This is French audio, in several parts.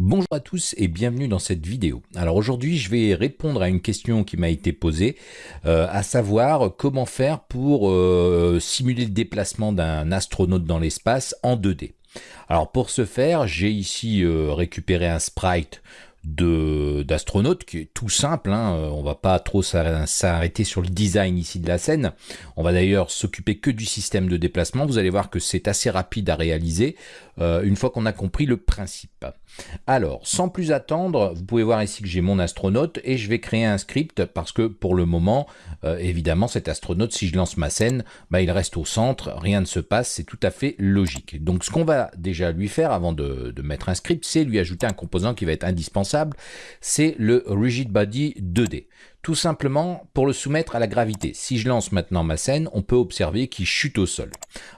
Bonjour à tous et bienvenue dans cette vidéo. Alors aujourd'hui je vais répondre à une question qui m'a été posée, euh, à savoir comment faire pour euh, simuler le déplacement d'un astronaute dans l'espace en 2D. Alors pour ce faire j'ai ici euh, récupéré un sprite d'astronaute qui est tout simple, hein. on va pas trop s'arrêter sur le design ici de la scène, on va d'ailleurs s'occuper que du système de déplacement, vous allez voir que c'est assez rapide à réaliser une fois qu'on a compris le principe. Alors, sans plus attendre, vous pouvez voir ici que j'ai mon astronaute et je vais créer un script parce que pour le moment, euh, évidemment, cet astronaute, si je lance ma scène, bah, il reste au centre, rien ne se passe, c'est tout à fait logique. Donc, ce qu'on va déjà lui faire avant de mettre un script, c'est lui ajouter un composant qui va être indispensable, c'est le Rigid Body 2D tout simplement pour le soumettre à la gravité. Si je lance maintenant ma scène, on peut observer qu'il chute au sol.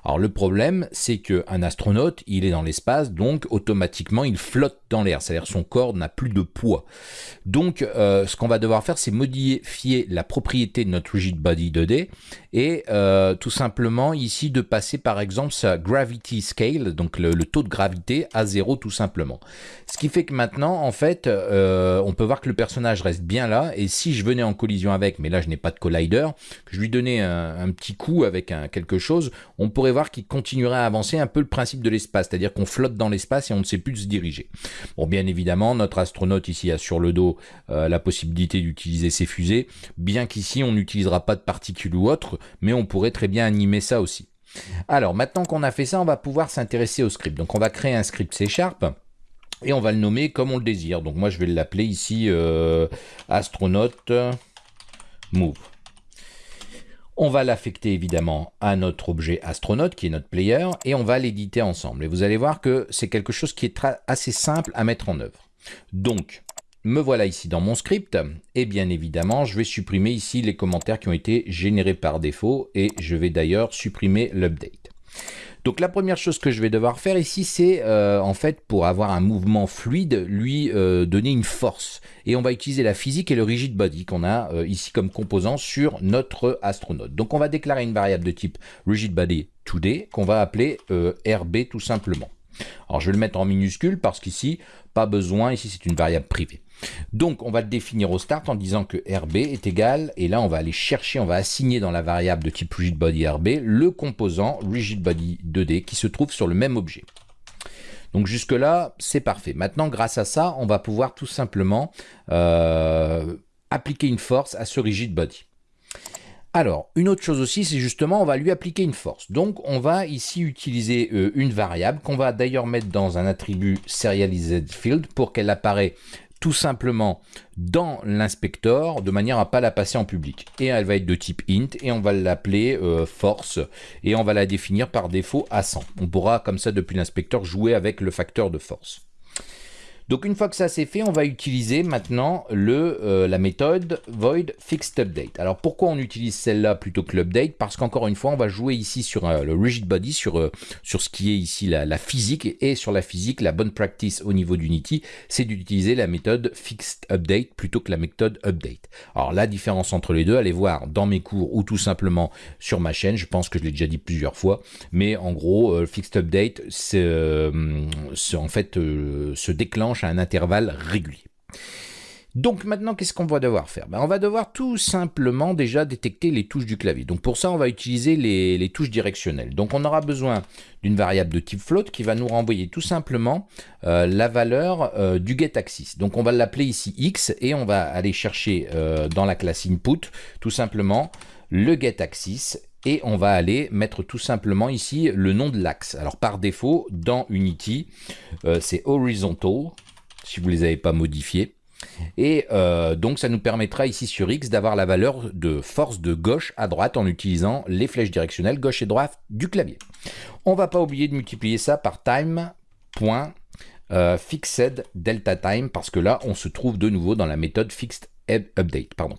Alors le problème, c'est qu'un astronaute, il est dans l'espace, donc automatiquement il flotte dans l'air, c'est-à-dire son corps n'a plus de poids. Donc euh, ce qu'on va devoir faire, c'est modifier la propriété de notre rigid body 2D et euh, tout simplement ici de passer par exemple sa gravity scale, donc le, taux de gravité à zéro tout simplement. Ce qui fait que maintenant, en fait, euh, on peut voir que le personnage reste bien là et si je en collision avec, mais là je n'ai pas de collider, je lui donnais un, petit coup avec un, quelque chose, on pourrait voir qu'il continuerait à avancer un peu le principe de l'espace, c'est-à-dire qu'on flotte dans l'espace et on ne sait plus se diriger. Bon, bien évidemment, notre astronaute ici a sur le dos euh, la possibilité d'utiliser ses fusées, bien qu'ici on n'utilisera pas de particules ou autre, mais on pourrait très bien animer ça aussi. Alors, maintenant qu'on a fait ça, on va pouvoir s'intéresser au script. Donc, on va créer un script C Sharp et on va le nommer comme on le désire. Donc, moi, je vais l'appeler ici euh, astronaute move. On va l'affecter évidemment à notre objet astronaute qui est notre player et on va l'éditer ensemble. Et vous allez voir que c'est quelque chose qui est assez simple à mettre en œuvre. Donc, me voilà ici dans mon script et bien évidemment je vais supprimer ici les commentaires qui ont été générés par défaut et je vais d'ailleurs supprimer l'update. Donc la première chose que je vais devoir faire ici, c'est euh, en fait pour avoir un mouvement fluide, lui euh, donner une force. Et on va utiliser la physique et le rigid body qu'on a euh, ici comme composant sur notre astronaute. Donc on va déclarer une variable de type rigid body today qu'on va appeler RB tout simplement. Alors je vais le mettre en minuscule parce qu'ici, pas besoin, ici c'est une variable privée. Donc, on va le définir au start en disant que RB est égal, et là, on va aller chercher, on va assigner dans la variable de type RigidBodyRB le composant RigidBody2D qui se trouve sur le même objet. Donc jusque-là, c'est parfait. Maintenant, grâce à ça, on va pouvoir tout simplement euh, appliquer une force à ce RigidBody. Alors, une autre chose aussi, c'est justement, on va lui appliquer une force. Donc, on va ici utiliser euh, une variable qu'on va d'ailleurs mettre dans un attribut serializedField pour qu'elle apparaît tout simplement dans l'inspecteur de manière à pas la passer en public. Et elle va être de type int et on va l'appeler euh, force et on va la définir par défaut à 100. On pourra comme ça depuis l'inspecteur jouer avec le facteur de force. Donc une fois que ça c'est fait, on va utiliser maintenant le, euh, la méthode void fixed update. Alors pourquoi on utilise celle-là plutôt que l'update? Parce qu'encore une fois, on va jouer ici sur euh, le rigid body, sur, euh, sur ce qui est ici la, physique, et sur la physique, la bonne practice au niveau d'Unity, c'est d'utiliser la méthode fixed update plutôt que la méthode update. Alors la différence entre les deux, allez voir dans mes cours ou tout simplement sur ma chaîne, je pense que je l'ai déjà dit plusieurs fois, mais en gros, fixed update, c'est en fait se déclenche à un intervalle régulier. Donc maintenant, qu'est-ce qu'on va devoir faire? Ben, On va devoir tout simplement déjà détecter les touches du clavier. Donc pour ça, on va utiliser les, touches directionnelles. Donc on aura besoin d'une variable de type float qui va nous renvoyer tout simplement euh, la valeur euh, du getAxis. Donc on va l'appeler ici x et on va aller chercher euh, dans la classe input tout simplement le getAxis et on va aller mettre tout simplement ici le nom de l'axe. Alors par défaut, dans Unity, c'est horizontal, si vous ne les avez pas modifiés. Et euh, donc ça nous permettra ici sur X d'avoir la valeur de force de gauche à droite en utilisant les flèches directionnelles gauche et droite du clavier. On va pas oublier de multiplier ça par time.fixed euh, delta time parce que là on se trouve de nouveau dans la méthode fixed update. Pardon.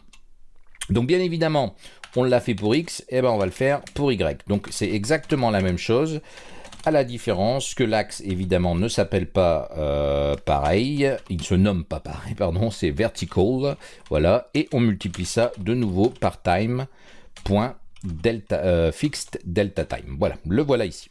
Donc bien évidemment, on l'a fait pour X, et ben on va le faire pour Y. Donc c'est exactement la même chose à la différence que l'axe évidemment ne s'appelle pas euh, pareil, il se nomme pas pareil, pardon, c'est vertical, voilà, et on multiplie ça de nouveau par time, point, delta, euh, fixed delta time, voilà, le voilà ici.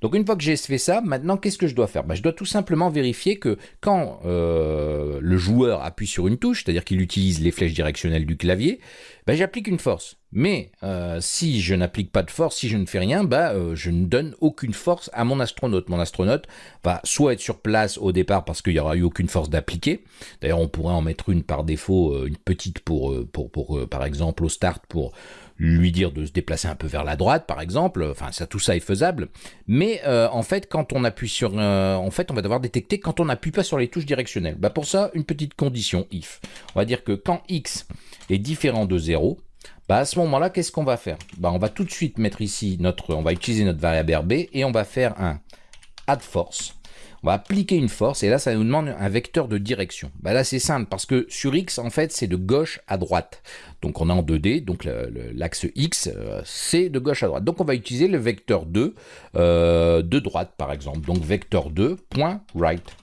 Donc une fois que j'ai fait ça, maintenant qu'est-ce que je dois faire? Bah, Je dois tout simplement vérifier que quand euh, le joueur appuie sur une touche, c'est-à-dire qu'il utilise les flèches directionnelles du clavier, bah, j'applique une force. Mais euh, si je n'applique pas de force, si je ne fais rien, bah, euh, je ne donne aucune force à mon astronaute. Mon astronaute va soit être sur place au départ parce qu'il n'y aura eu aucune force d'appliquer. D'ailleurs, on pourrait en mettre une par défaut, une petite pour, pour, pour par exemple au start pour lui dire de se déplacer un peu vers la droite, par exemple. Enfin, ça, tout ça est faisable. Mais euh, en fait, quand on appuie sur, euh, en fait, on va devoir détecter quand on n'appuie pas sur les touches directionnelles. Bah pour ça, une petite condition if. On va dire que quand x est différent de 0, bah à ce moment-là, qu'est-ce qu'on va faire? Bah on va tout de suite mettre ici notre, on va utiliser notre variable RB et on va faire un add force on va appliquer une force et là ça nous demande un vecteur de direction. Bah là c'est simple parce que sur X en fait c'est de gauche à droite. Donc on est en 2D, donc l'axe X euh, c'est de gauche à droite. Donc on va utiliser le vecteur 2 euh, de droite par exemple. Donc vecteur 2 point right.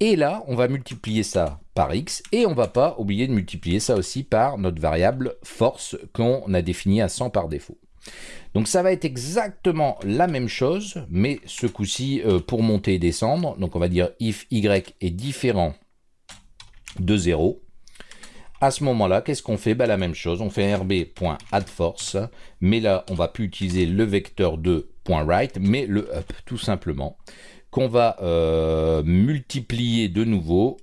Et là on va multiplier ça par X et on va pas oublier de multiplier ça aussi par notre variable force qu'on a définie à 100 par défaut. Donc ça va être exactement la même chose, mais ce coup-ci euh, pour monter et descendre. Donc on va dire if y est différent de 0. À ce moment-là, qu'est-ce qu'on fait? Bah, La même chose, on fait rb.addForce, mais là, on va plus utiliser le vecteur de .right, mais le up, tout simplement, qu'on va euh, multiplier de nouveau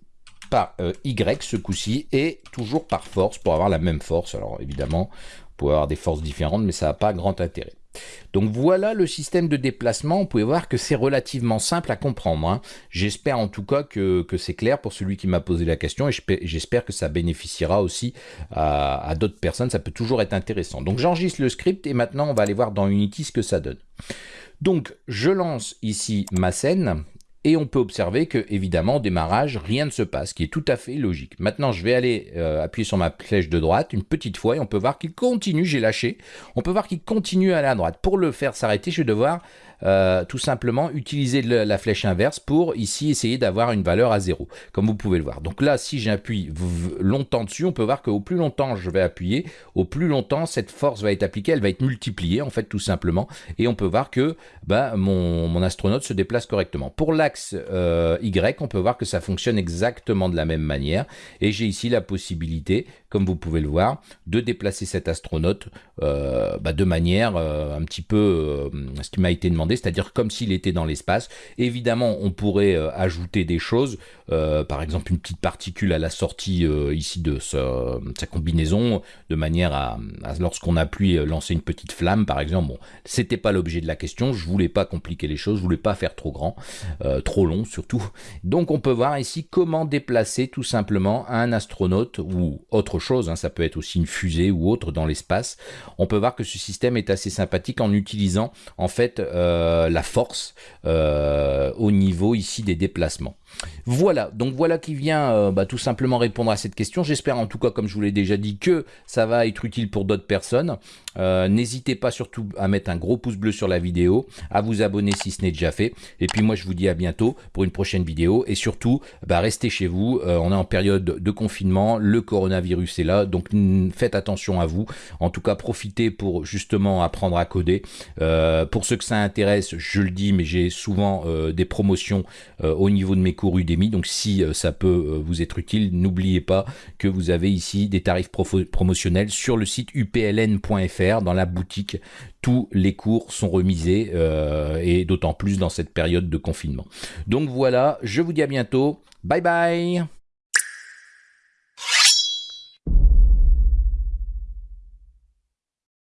par euh, y ce coup-ci, et toujours par force, pour avoir la même force. Alors évidemment, pouvez avoir des forces différentes, mais ça n'a pas grand intérêt. Donc voilà le système de déplacement, vous pouvez voir que c'est relativement simple à comprendre. Hein. J'espère en tout cas que, c'est clair pour celui qui m'a posé la question et j'espère que ça bénéficiera aussi à, à d'autres personnes, ça peut toujours être intéressant. Donc j'enregistre le script et maintenant on va aller voir dans Unity ce que ça donne. Donc je lance ici ma scène, et on peut observer que, évidemment, au démarrage, rien ne se passe, ce qui est tout à fait logique. Maintenant, je vais aller euh, appuyer sur ma flèche de droite une petite fois et on peut voir qu'il continue, j'ai lâché, on peut voir qu'il continue à aller à droite. Pour le faire s'arrêter, je vais devoir euh, tout simplement utiliser la flèche inverse pour ici essayer d'avoir une valeur à 0, comme vous pouvez le voir. Donc là, si j'appuie longtemps dessus, on peut voir qu'au plus longtemps je vais appuyer, au plus longtemps cette force va être appliquée, elle va être multipliée en fait tout simplement, et on peut voir que bah, mon, mon astronaute se déplace correctement. Pour l'axe euh, Y, on peut voir que ça fonctionne exactement de la même manière, et j'ai ici la possibilité, comme vous pouvez le voir, de déplacer cet astronaute euh, bah, de manière un petit peu ce qui m'a été demandé c'est-à-dire comme s'il était dans l'espace. Évidemment, on pourrait euh, ajouter des choses, euh, par exemple une petite particule à la sortie euh, ici de, sa combinaison, de manière à, lorsqu'on appuie, lancer une petite flamme, par exemple. Bon, c'était pas l'objet de la question, je voulais pas compliquer les choses, je voulais pas faire trop grand, trop long surtout. Donc on peut voir ici comment déplacer tout simplement un astronaute ou autre chose, hein, ça peut être aussi une fusée ou autre dans l'espace. On peut voir que ce système est assez sympathique en utilisant en fait euh, la force euh, au niveau ici des déplacements. Voilà, donc voilà qui vient euh, bah, tout simplement répondre à cette question. J'espère en tout cas, comme je vous l'ai déjà dit, que ça va être utile pour d'autres personnes. N'hésitez pas surtout à mettre un gros pouce bleu sur la vidéo, à vous abonner si ce n'est déjà fait. Et puis moi, je vous dis à bientôt pour une prochaine vidéo. Et surtout, bah, restez chez vous. on est en période de confinement. Le coronavirus est là, donc faites attention à vous. En tout cas, profitez pour justement apprendre à coder. pour ceux que ça intéresse, je le dis, mais j'ai souvent euh, des promotions euh, au niveau de mes cours Udemy, donc si euh, ça peut vous être utile, n'oubliez pas que vous avez ici des tarifs promotionnels sur le site upln.fr dans la boutique. Tous les cours sont remisés et d'autant plus dans cette période de confinement. Donc voilà, je vous dis à bientôt. Bye bye